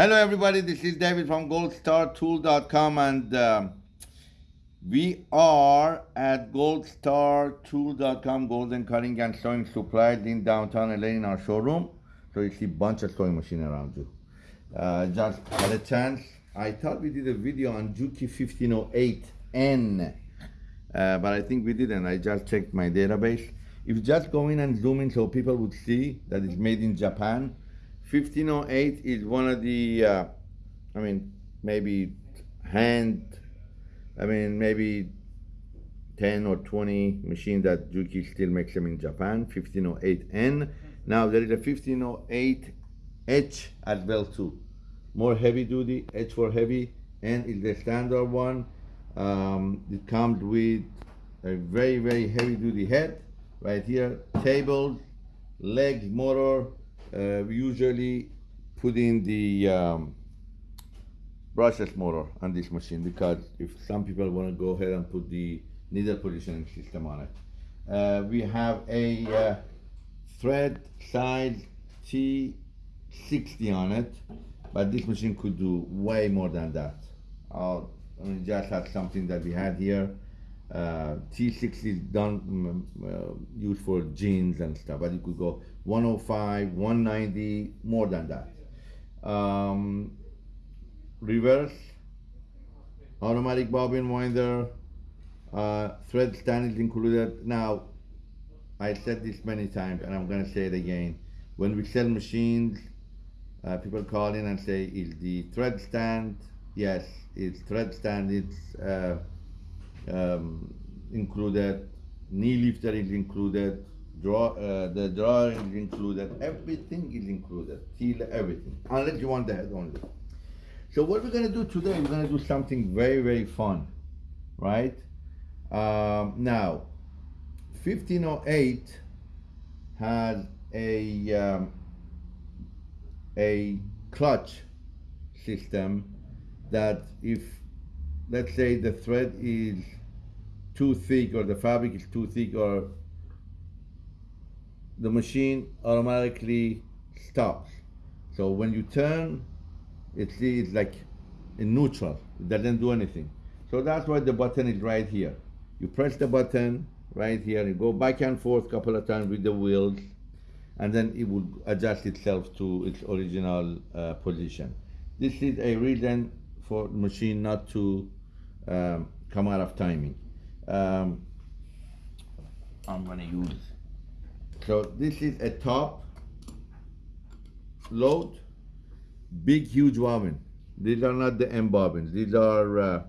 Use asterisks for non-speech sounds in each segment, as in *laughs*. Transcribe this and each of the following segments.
Hello, everybody. This is David from goldstartool.com, and um, we are at goldstartool.com, Golden Cutting and Sewing Supplies in downtown LA in our showroom. So you see a bunch of sewing machine around you. Uh, just had a chance. I thought we did a video on Juki 1508N, uh, but I think we didn't. I just checked my database. If you just go in and zoom in so people would see that it's made in Japan, 1508 is one of the, uh, I mean, maybe hand, I mean, maybe 10 or 20 machines that Juki still makes them in Japan, 1508N. Now there is a 1508H as well too. More heavy duty, H for heavy, N is the standard one. Um, it comes with a very, very heavy duty head right here, table, legs, motor, uh, we usually put in the um, brushless motor on this machine because if some people want to go ahead and put the needle positioning system on it. Uh, we have a uh, thread size T60 on it, but this machine could do way more than that. I'll I mean, just have something that we had here. Uh, T6 is done um, used for jeans and stuff, but you could go 105, 190, more than that. Um, reverse, automatic bobbin winder, uh, thread stand is included. Now, I said this many times and I'm gonna say it again. When we sell machines, uh, people call in and say, is the thread stand? Yes, it's thread stand, it's uh, um, included, knee lifter is included, draw, uh, the drawer is included, everything is included, till everything, unless you want the head only. So what we're gonna do today, we're gonna do something very, very fun, right? Um, now, 1508 has a, um, a clutch system that if, let's say the thread is too thick or the fabric is too thick or the machine automatically stops. So when you turn, it's, like in neutral, it doesn't do anything. So that's why the button is right here. You press the button right here, you go back and forth a couple of times with the wheels, and then it will adjust itself to its original uh, position. This is a reason for machine not to um, come out of timing. Um, I'm gonna use so this is a top load, big huge bobbin. These are not the M bobbins. These are uh,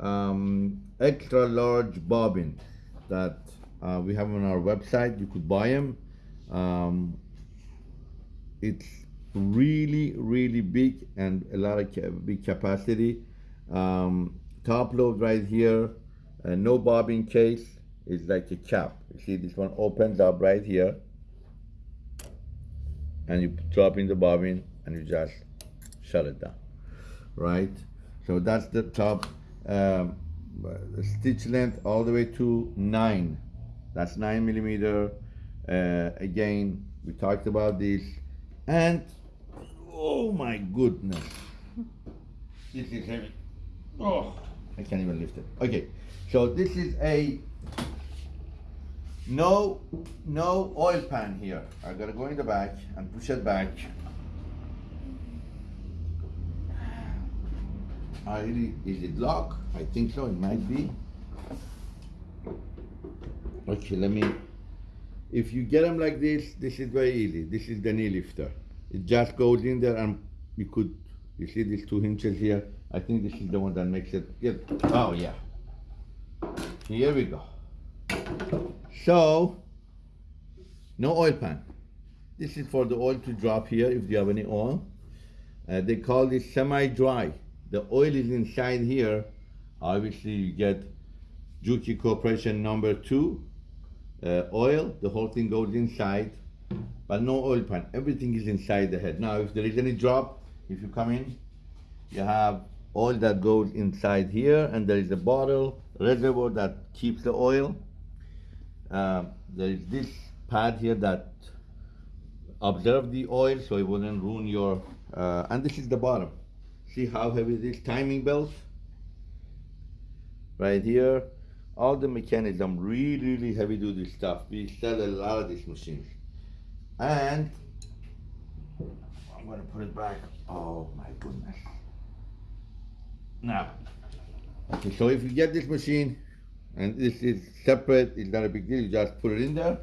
um, extra large bobbins that uh, we have on our website. You could buy them. Um, it's really, really big and a lot of ca big capacity. Um, top load right here, uh, no bobbin case is like a cap. You see this one opens up right here and you drop in the bobbin and you just shut it down, right? So that's the top um, the stitch length all the way to nine. That's nine millimeter. Uh, again, we talked about this and oh my goodness, this is heavy. Oh, I can't even lift it. Okay, so this is a no, no oil pan here. I gotta go in the back and push it back. I really, is it locked? I think so, it might be. Okay, let me, if you get them like this, this is very easy. This is the knee lifter. It just goes in there and you could, you see these two hinges here? I think this is the one that makes it, yeah. oh yeah. Here we go. So, no oil pan. This is for the oil to drop here if you have any oil. Uh, they call this semi-dry. The oil is inside here. Obviously, you get Juki Corporation number two uh, oil. The whole thing goes inside, but no oil pan. Everything is inside the head. Now, if there is any drop, if you come in, you have oil that goes inside here, and there is a bottle reservoir that keeps the oil uh, there is this pad here that observe the oil so it wouldn't ruin your Uh, and this is the bottom. See how heavy this Timing belt. Right here. All the mechanism, really, really heavy duty stuff. We sell a lot of these machines. And I'm gonna put it back. Oh my goodness. Now, okay, so if you get this machine, and this is separate, it's not a big deal, you just put it in there.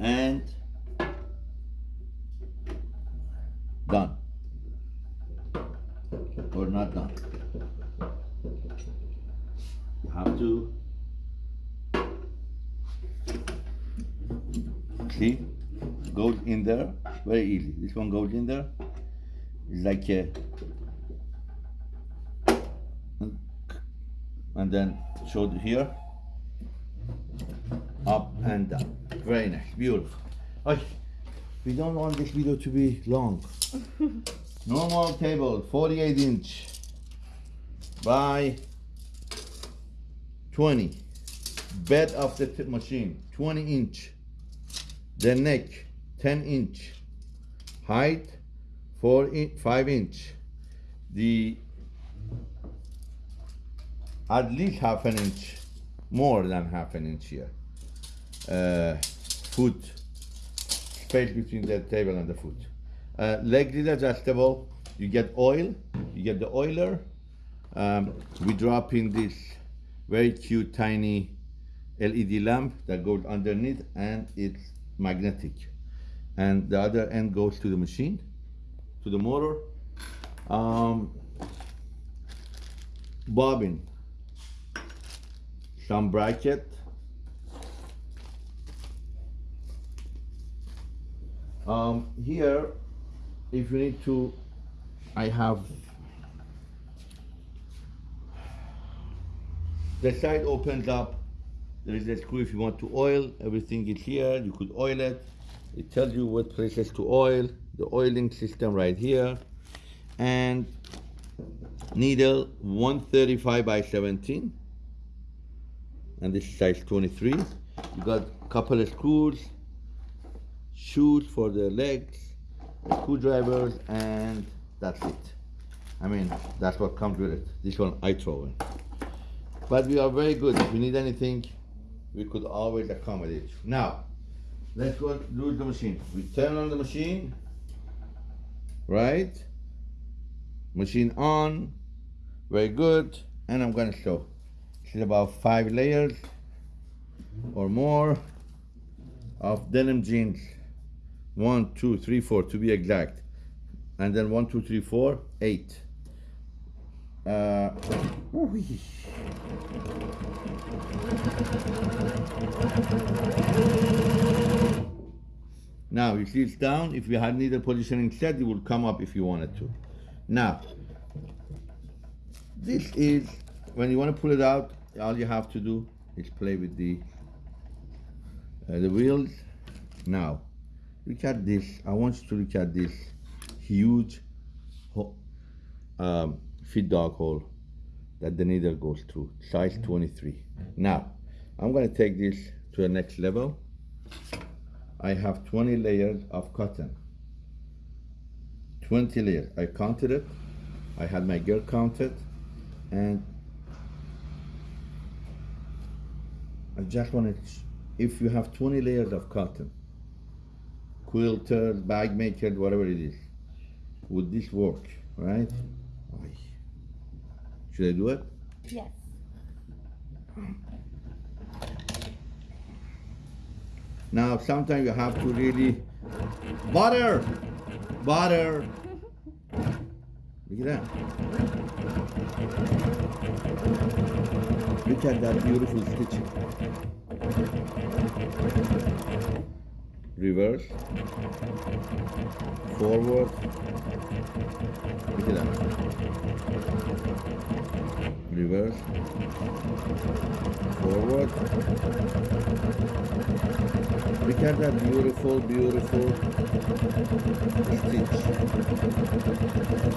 And done. Or not done. You have to see goes in there very easy. This one goes in there. It's like a and then showed here up and down. Very nice, beautiful. Oh, we don't want this video to be long. *laughs* Normal table, 48 inch by 20. Bed of the machine, 20 inch. The neck, 10 inch. Height, 4 in, 5 inch. The at least half an inch, more than half an inch here. Uh, foot, space between the table and the foot. Uh, leg is adjustable. You get oil, you get the oiler. Um, we drop in this very cute tiny LED lamp that goes underneath and it's magnetic. And the other end goes to the machine, to the motor. Um, bobbin, some bracket. Um, here, if you need to, I have the side opens up. There is a screw if you want to oil. Everything is here. You could oil it. It tells you what places to oil. The oiling system right here, and needle 135 by 17 and this is size 23 you got couple of screws shoes for the legs screwdrivers and that's it. I mean that's what comes with it. This one I throw in. But we are very good. If you need anything we could always accommodate you. Now let's go do the machine. We turn on the machine right? Machine on very good. And I'm gonna show is about five layers or more of denim jeans. One two three four to be exact. And then one two three four eight. Uh, now you see it's down if you had needle positioning set it would come up if you wanted to. Now this is when you want to pull it out all you have to do is play with the uh, the wheels now look at this. I want you to look at this huge ho- um, feed dog hole that the needle goes through size 23 now I'm gonna take this to the next level. I have 20 layers of cotton. 20 layers. I counted it. I had my girl counted and I just wanted, if you have 20 layers of cotton, quilters, bag makers, whatever it is, would this work, right? Should I do it? Yes. Now, sometimes you have to really, butter, butter. Look at that. Look at that beautiful stitching. Reverse. Forward. Look at that. Reverse. Forward. Look at that beautiful, beautiful stitch.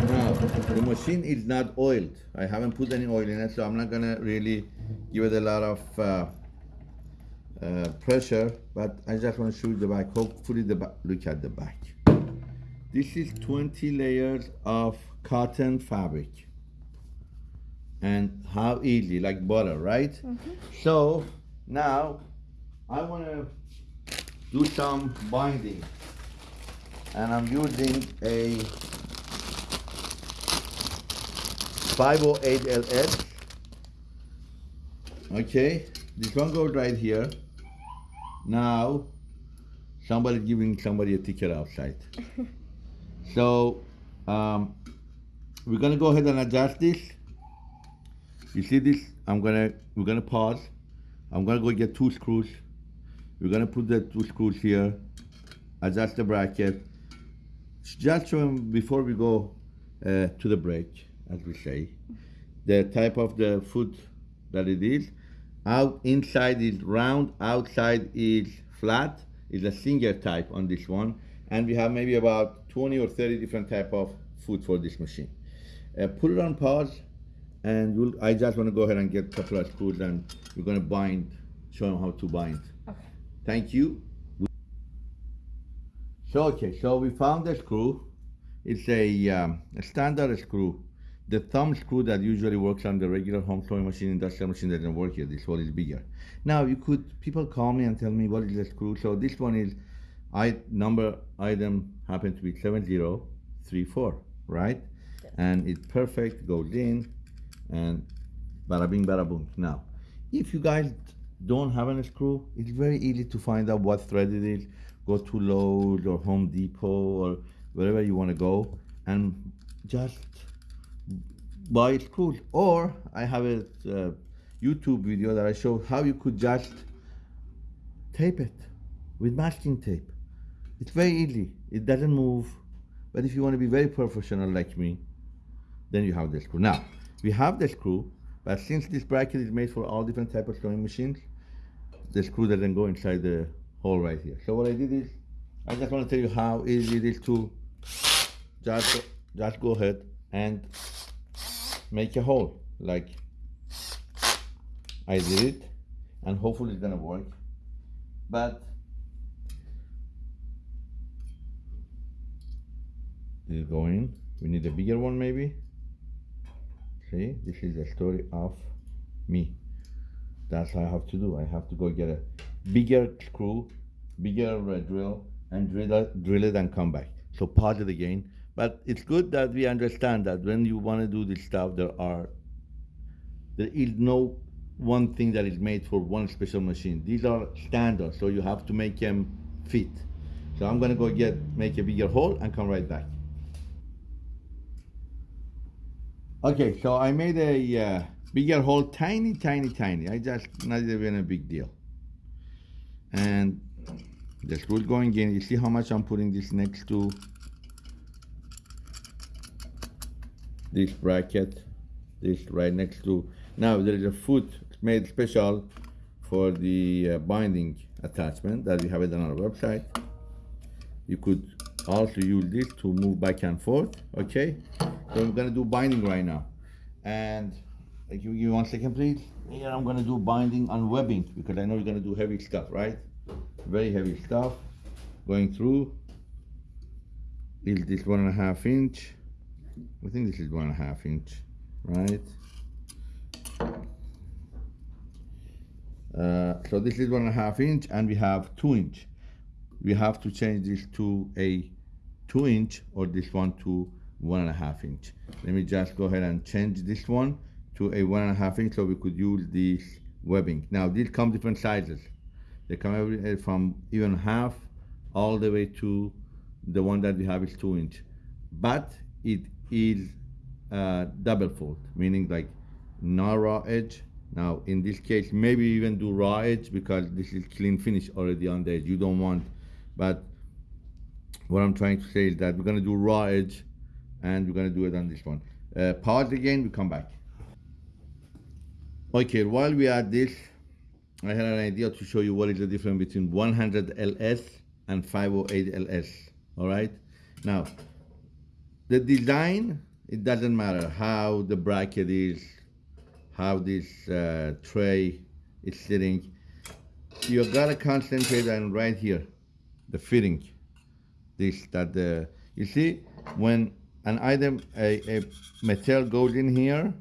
Now, the machine is not oiled. I haven't put any oil in it, so I'm not gonna really give it a lot of uh, uh, pressure, but I just want to show you the back. Hopefully the back, look at the back. This is 20 layers of cotton fabric. And how easy, like butter, right? So now I want to do some binding. And I'm using a 508LS. Okay, this one goes right here. Now, somebody giving somebody a ticket outside. *laughs* so, um, we're gonna go ahead and adjust this. You see this? I'm gonna, we're gonna pause. I'm gonna go get two screws. We're gonna put the two screws here, adjust the bracket. Just 'em before we go uh, to the break, as we say, the type of the foot that it is. Out inside is round, outside is flat. Is a single type on this one, and we have maybe about 20 or 30 different type of foot for this machine. Uh, put it on pause, and I just want to go ahead and get a couple of screws, and we're gonna bind, show them how to bind. Thank you. So okay, so we found the screw. It's a, um, a standard screw. The thumb screw that usually works on the regular home sewing machine, industrial machine that doesn't work here. This one is bigger. Now you could people call me and tell me what is the screw. So this one is, I number item happen to be seven zero three four, right? And it's perfect. Goes in, and bada bing bada boom. Now, if you guys don't have a screw, it's very easy to find out what thread it is. Go to Lowe's or Home Depot or wherever you want to go and just buy screws. Or I have a uh, YouTube video that I show how you could just tape it with masking tape. It's very easy. It doesn't move. But if you want to be very professional like me, then you have the screw. Now, we have the screw, but since this bracket is made for all different type of sewing machines, the screw doesn't go inside the hole right here. So what I did is, I just want to tell you how easy it is to just, just go ahead and make a hole. Like I did it and hopefully it's gonna work. But is going we need a bigger one maybe this is the story of me. That's what I have to do. I have to go get a bigger screw bigger uh, drill and drill it, drill it and come back. So pause it again but it's good that we understand that when you want to do this stuff there are there is no one thing that is made for one special machine. These are standard so you have to make them fit. So i'm going to go get make a bigger hole and come right back okay so i made a uh, bigger hole tiny tiny tiny. I just not even a big deal. And the screw going in. You see how much i'm putting this next to? This bracket this right next to. Now there is a foot made special for the uh, binding attachment that we have it on our website. You could also use this to move back and forth okay i'm gonna do binding right now. And uh, give me one second please? Here i'm gonna do binding on webbing because i know you're gonna do heavy stuff right? Very heavy stuff going through. Is this one and a half inch. I think this is one and a half inch, right? Uh, so this is one and a half inch and we have two inch. We have to change this to a two inch or this one to one and a half inch. Let me just go ahead and change this one to a one and a half inch so we could use this webbing. Now these come different sizes. They come every, uh, from even half all the way to the one that we have is two inch. But it is uh, double fold, meaning like no raw edge. Now in this case, maybe even do raw edge because this is clean finish already on the edge. You don't want, but what I'm trying to say is that we're gonna do raw edge and we're gonna do it on this one. Uh, pause again, we come back. Okay, while we at this, I had an idea to show you what is the difference between 100 LS and 508 LS, all right? Now, the design, it doesn't matter how the bracket is, how this uh, tray is sitting. You gotta concentrate on right here, the fitting. This, that the, You see, when an item, a, a material goes in here,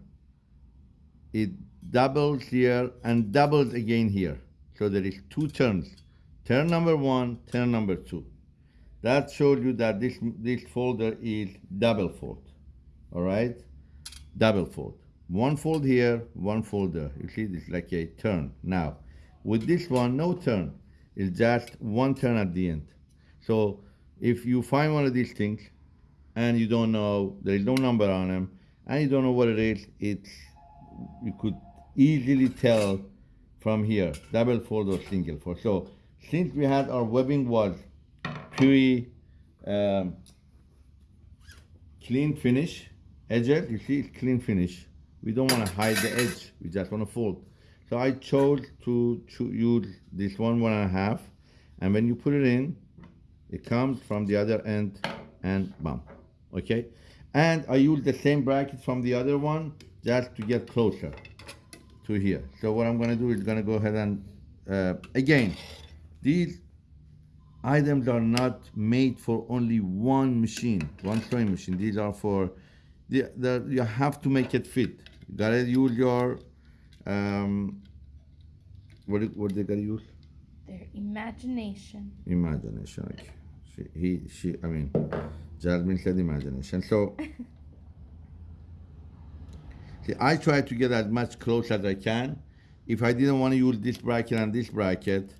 it doubles here and doubles again here. So there is two turns. Turn number one, turn number two. That shows you that this, this folder is double fold, all right? Double fold. One fold here, one fold there. You see, this like a turn. Now, with this one, no turn. It's just one turn at the end. So if you find one of these things and you don't know, there is no number on them, and you don't know what it is, it's you could easily tell from here, double fold or single fold. So since we had our webbing was pretty um, clean finish, edges, you see it's clean finish. We don't want to hide the edge, we just want to fold. So I chose to, to use this one, one and a half, and when you put it in, it comes from the other end and bam, okay? And I use the same bracket from the other one just to get closer to here. So what I'm gonna do is gonna go ahead and, uh, again, these items are not made for only one machine, one sewing machine. These are for, the, the, you have to make it fit. You gotta use your, um, what, what they gotta use? Their imagination. Imagination. Okay. She, he, she, I mean, Jasmine said imagination. So, *laughs* see, I try to get as much close as I can. If I didn't want to use this bracket and this bracket,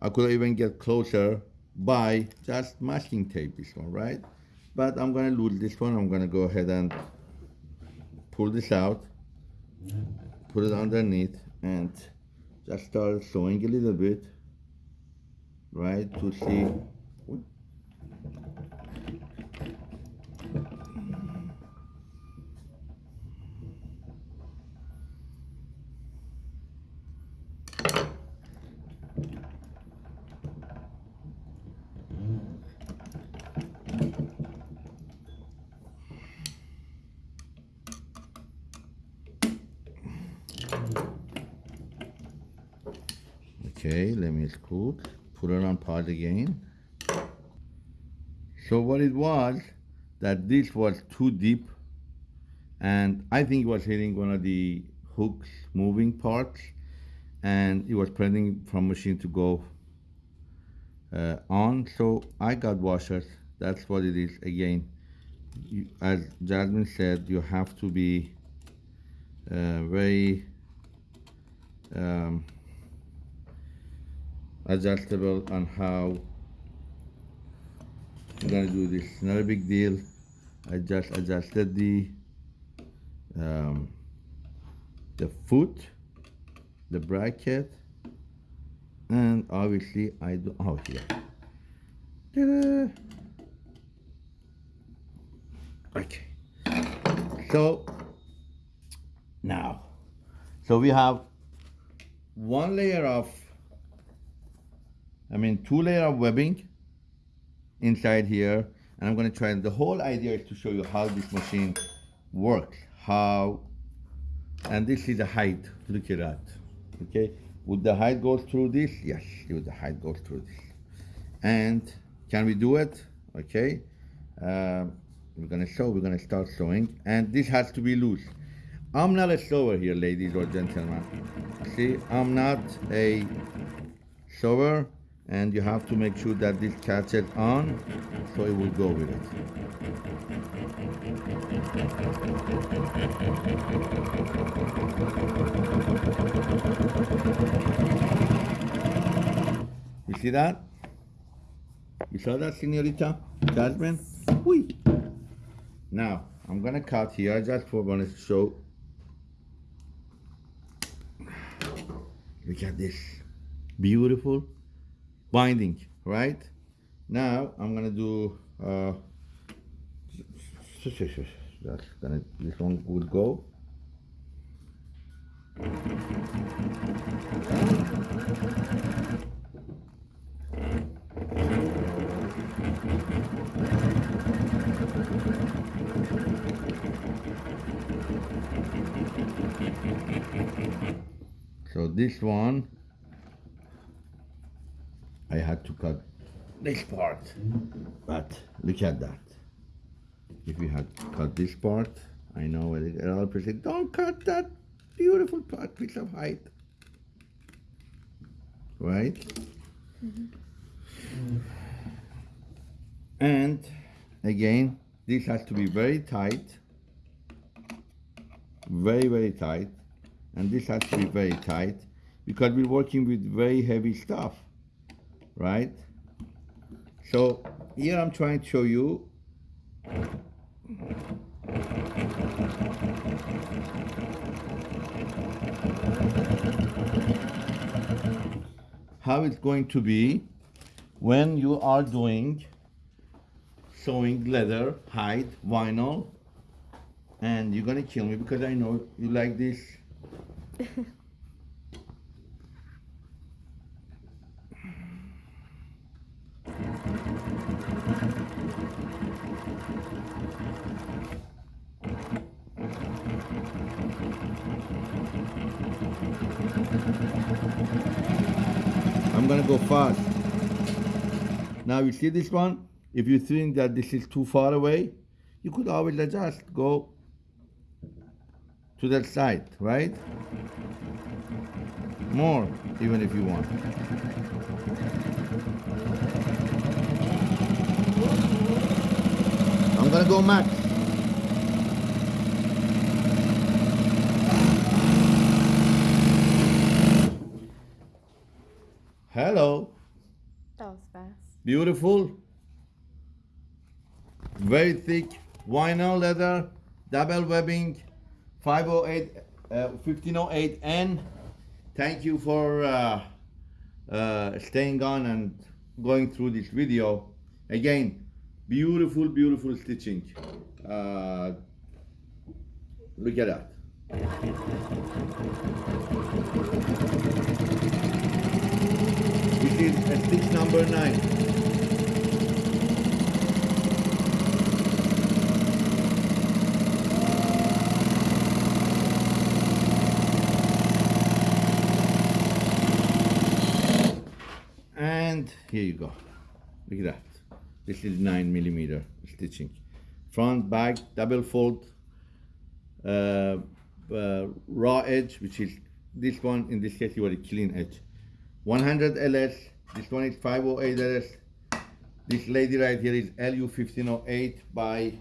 I could even get closer by just masking tape this one, right? But I'm gonna lose this one. I'm gonna go ahead and pull this out, put it underneath, and just start sewing a little bit, right, to see. Okay, scoot, put it on pause again. So what it was, that this was too deep, and I think it was hitting one of the hooks moving parts, and it was preventing from machine to go uh, on. So I got washers. That's what it is. Again, you, as Jasmine said, you have to be uh, very um, adjustable on how I'm gonna do this. Not a big deal. I just adjusted the um, the foot, the bracket, and obviously I do. Oh here. Okay. So now, so we have one layer of I mean, two layer of webbing inside here. And I'm gonna try, the whole idea is to show you how this machine works, how, and this is the height, look at that, okay? Would the height go through this? Yes, would the height go through this. And can we do it? Okay. Um, we're gonna sew, we're gonna start sewing, and this has to be loose. I'm not a sewer here, ladies or gentlemen. See, I'm not a sewer, and you have to make sure that this catches on, so it will go with it. You see that? You saw that, senorita? Jasmine? Whee! Now, I'm gonna cut here just for want to show. Look at this. Beautiful binding, right? Now, I'm gonna do, uh, that's gonna, this one would go. So this one, I had to cut this part, but look at that. if you had cut this part, I know a lot of people say, don't cut that beautiful part, piece of height. Right? Mm-hmm. And again, this has to be very tight, very, very tight, and this has to be very tight because we're working with very heavy stuff, right? So here I'm trying to show you how it's going to be when you are doing sewing leather, hide, vinyl, and you're gonna kill me because I know you like this. *laughs* go fast. Now you see this one? If you think that this is too far away, you could always adjust, go to that side, right? More, even if you want. I'm gonna go max. Hello. That was fast. Beautiful. Very thick vinyl leather, double webbing, 508, uh, 1508N. Thank you for uh, uh, staying on and going through this video. Again, beautiful, beautiful stitching. Uh, look at that. This is stitch number nine. And here you go. Look at that. This is nine millimeter stitching. Front, back, double fold, uh, uh, raw edge, which is this one, in this case, you want a clean edge. 100 LS, this one is 508 LS. This lady right here is LU 1508 by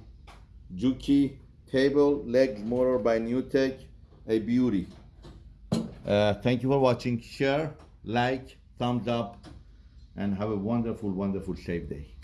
Juki. Table, legs, motor by Newtek, a beauty. Uh, thank you for watching. Share, like, thumbs up, and have a wonderful, wonderful, safe day.